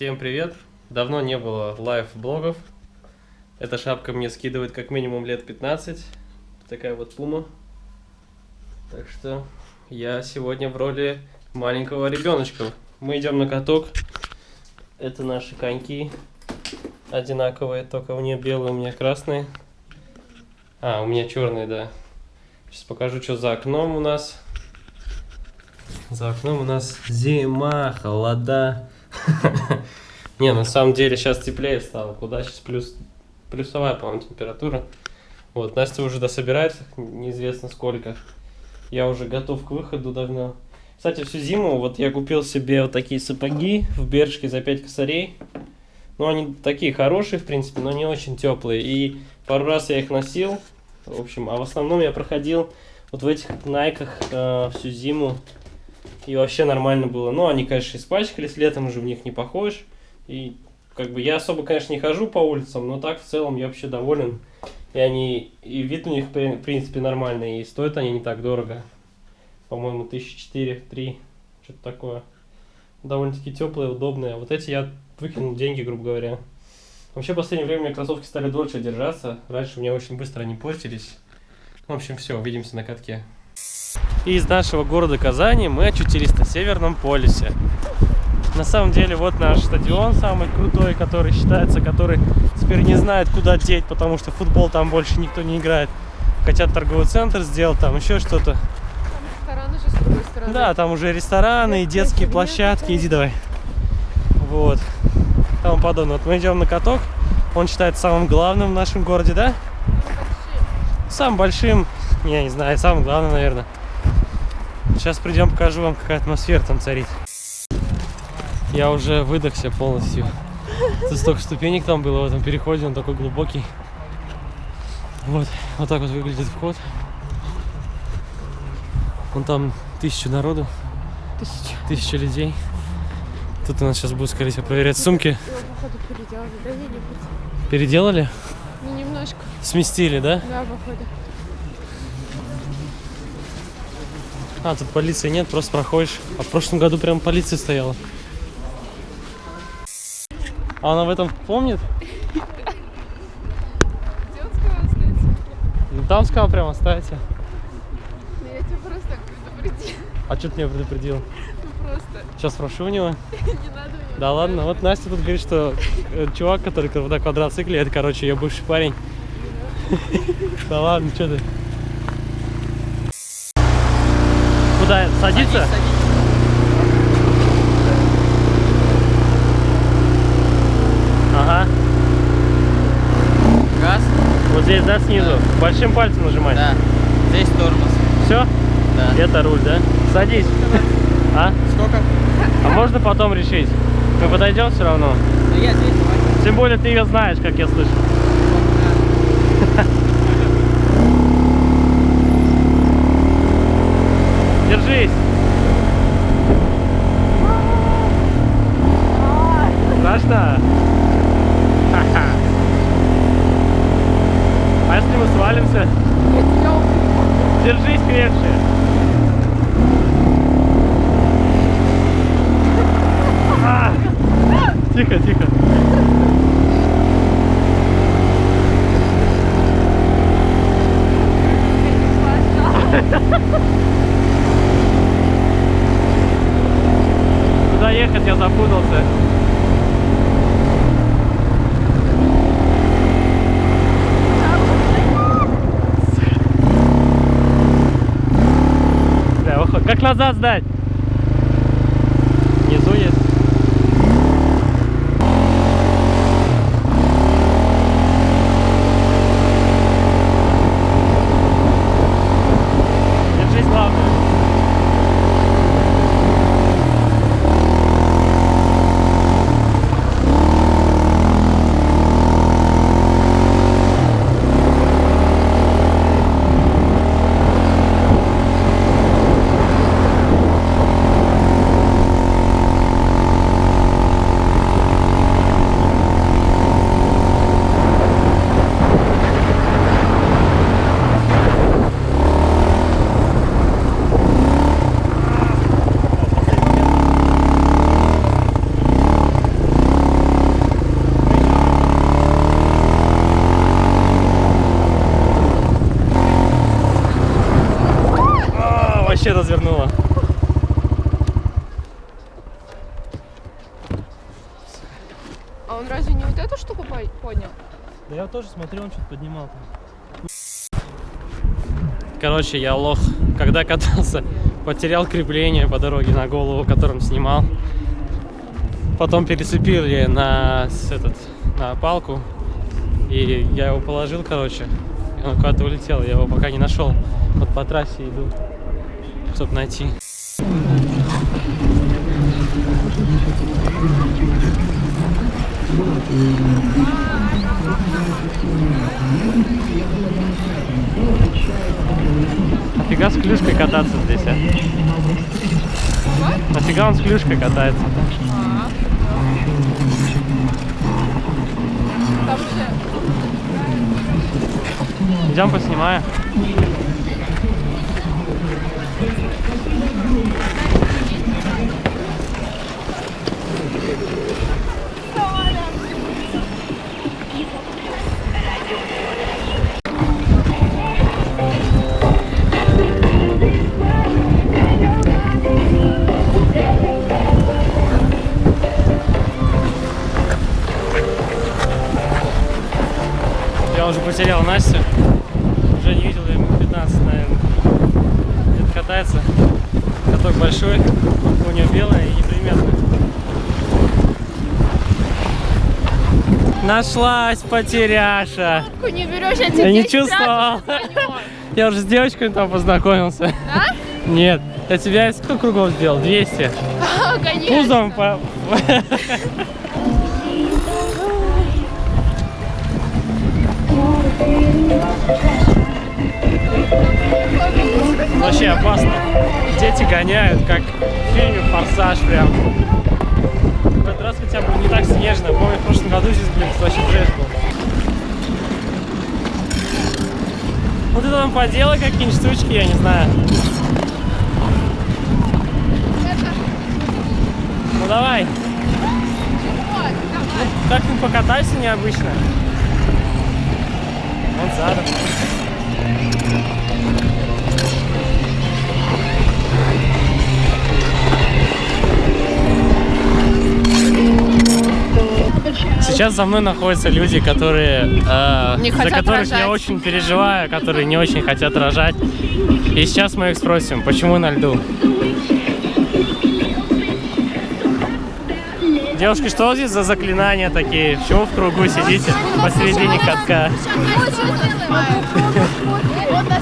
Всем привет! Давно не было лайв-блогов. Эта шапка мне скидывает как минимум лет 15. Такая вот пума. Так что я сегодня в роли маленького ребеночка. Мы идем на каток. Это наши коньки. Одинаковые, только у нее белые, у меня красные. А, у меня черные, да. Сейчас покажу, что за окном у нас. За окном у нас зима, холода. Не, на самом деле сейчас теплее стало. Куда сейчас плюс плюсовая, по-моему, температура. Вот, Настя уже дособирается, неизвестно сколько. Я уже готов к выходу давно. Кстати, всю зиму вот я купил себе вот такие сапоги в Бершке за 5 косарей. Ну, они такие хорошие, в принципе, но не очень теплые. И пару раз я их носил. В общем, а в основном я проходил вот в этих найках э, всю зиму. И вообще нормально было. Ну, они, конечно, испачкались, летом уже в них не похож. И как бы я особо, конечно, не хожу по улицам, но так в целом я вообще доволен. И они, и вид у них, в принципе, нормальный, и стоят они не так дорого. По-моему, тысячи четыре, три, что-то такое. Довольно-таки теплые, удобные. Вот эти я выкинул деньги, грубо говоря. Вообще, в последнее время меня кроссовки стали дольше держаться. Раньше у меня очень быстро они портились. В общем, все, увидимся на катке. И из нашего города Казани мы очутились на Северном полюсе. На самом деле, вот наш стадион самый крутой, который считается, который теперь не знает, куда деть, потому что футбол там больше никто не играет. Хотят торговый центр сделать, там еще что-то. Да, там уже рестораны и детские площадки. Иди давай. Вот. Тому подобное. Вот мы идем на каток. Он считается самым главным в нашем городе, да? Самым большим. Я не знаю, самым главным, наверное. Сейчас придем, покажу вам, какая атмосфера там царит. Я уже выдохся полностью. Тут столько ступенек там было в этом переходе, он такой глубокий. Вот, вот так вот выглядит вход. Вон там тысячу народу. Тысяча. Тысяча людей. Тут у нас сейчас будут, скорее всего, проверять сумки. Его, походу, переделали, да? Переделали? Ну, немножко. Сместили, да? Да, походу. А, тут полиции нет, просто проходишь. А в прошлом году прям полиция стояла. А она в этом помнит? Где он сказал оставить? Ну там сказал прям оставьте. Я тебя просто так предупредил. А что ты меня предупредил? Ну просто. Сейчас спрошу у него. Не надо у него. Да ладно, вот Настя тут говорит, что э, чувак, который на квадроцикле, это, короче, ее бывший парень. Да ладно, что ты? Куда? Садиться? Ага. Газ? Вот здесь, да, снизу? Большим пальцем нажимать? Да. Здесь тормоз. Все? Да. Это руль, да? Садись. А? Сколько? А можно потом решить? Мы подойдем все равно? Да я здесь, давай. Тем более ты ее знаешь, как я слышу. Держись. Страшно? Ха-ха. А если мы свалимся? Я тебя убью. Крепче. А! Тихо, тихо. Куда ехать, я запутался. Назад сдать? Вообще развернула. А он разве не вот эту штуку по- поднял? Да я тоже смотрел, он что-то поднимал Короче, я лох. Когда катался, потерял крепление по дороге на голову, которым снимал. Потом перецепили на этот на палку. И я его положил, короче. Он куда-то улетел. Я его пока не нашел. Вот по трассе иду, чтобы найти. Нафига с клюшкой кататься здесь, а? Нафига он с клюшкой катается? Идем поснимаем. Потерял Настю. Уже не видел ее минут 15, наверное. Где-то катается. Каток большой, у нее белая и неприметная. Нашлась потеряша. Не берешь, я тебе Я не 10 раз чувствовал. Я уже с девочкой там познакомился. Да? Нет, я тебя сколько кругов сделал? 200. А, конечно. Пузом по... Вообще опасно. Дети гоняют, как в фильме «Форсаж» прям. В этот раз хотя бы не так снежно. Помню, в прошлом году здесь, блин, вообще трэш был. Вот это там поделай какие-нибудь штучки, я не знаю. Ну давай, давай. как-нибудь покатайся необычно. Вот задом. Сейчас за мной находятся люди, которые, э, Не за которых я рожать. очень переживаю, которые не очень хотят рожать. И сейчас мы их спросим, почему на льду? Девушки, что здесь за заклинания такие? Почему в кругу сидите посередине катка?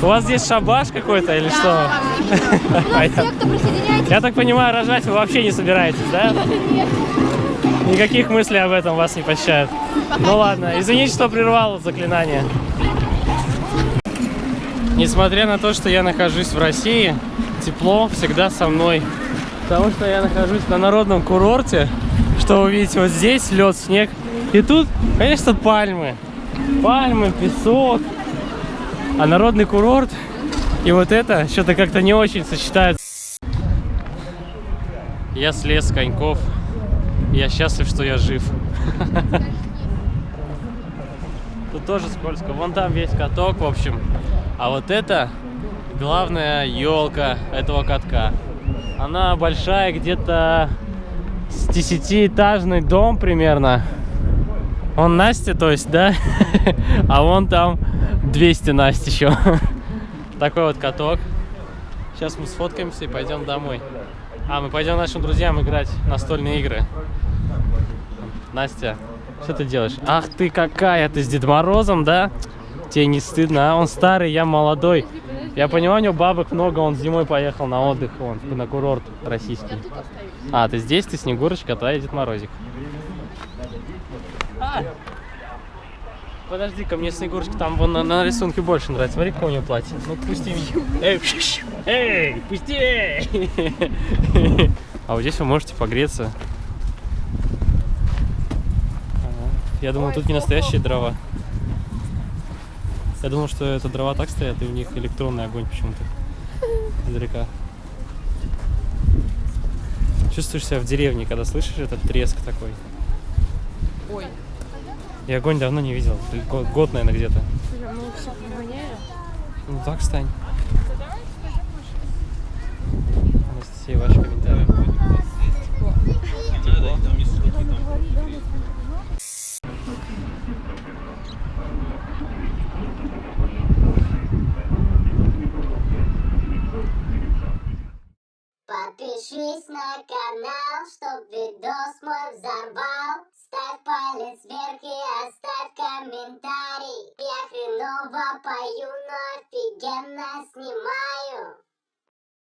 У вас здесь шабаш какой-то или что? Понятно. Я так понимаю, рожать вы вообще не собираетесь, да? Никаких мыслей об этом вас не посещают. Ну ладно, извините, что прервал заклинание. Несмотря на то, что я нахожусь в России, тепло всегда со мной. Потому что я нахожусь на народном курорте, что вы видите вот здесь, лед, снег. И тут, конечно, пальмы. Пальмы, песок. А народный курорт и вот это что-то как-то не очень сочетается. Я слез с коньков. Я счастлив, что я жив. Тут тоже скользко. Вон там весь каток, в общем. А вот это главная елка этого катка. Она большая, где-то с десятиэтажный дом примерно. Он Настя, то есть, да? А вон там 200 Настя еще. Такой вот каток. Сейчас мы сфоткаемся и пойдем домой. А, мы пойдем нашим друзьям играть настольные игры. Настя, что ты делаешь? Ах ты какая, ты с Дед Морозом, да? Тебе не стыдно, а? Он старый, я молодой. Я понимаю, у него бабок много, он зимой поехал на отдых, он на курорт российский. А, ты здесь, ты Снегурочка, а я Дед Морозик. А! Подожди-ка, мне Снегурочка там вон на, на рисунке больше нравится. Смотри, какое у нее платье. Ну, пусти меня. Эй, эй, пусти! А вот здесь вы можете погреться. Я думал, тут не настоящие дрова. Я думал, что это дрова так стоят, и у них электронный огонь почему-то. Издалека. Чувствуешь себя в деревне, когда слышишь этот треск такой. Ой, я огонь давно не видел. Год, наверное, где-то. Мы. Ну так стань. Анастасия, ваши комментарии. Подпишись на канал, чтоб видос мой взорвал вверх, палец вверх и оставь комментарий. Я хреново пою, но офигенно снимаю.